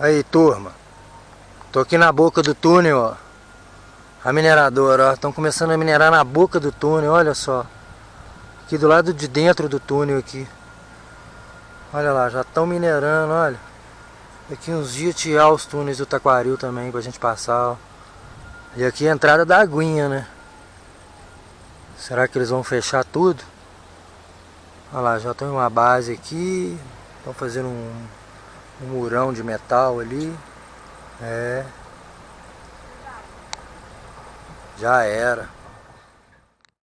Aí, turma. Tô aqui na boca do túnel, ó. A mineradora, ó. Estão começando a minerar na boca do túnel, olha só. Aqui do lado de dentro do túnel aqui. Olha lá, já estão minerando, olha. Aqui uns dias tirar os túneis do Taquaril também pra gente passar, ó. E aqui a entrada da aguinha, né? Será que eles vão fechar tudo? Olha lá, já tem uma base aqui. Estão fazendo um, um murão de metal ali. É. Já era.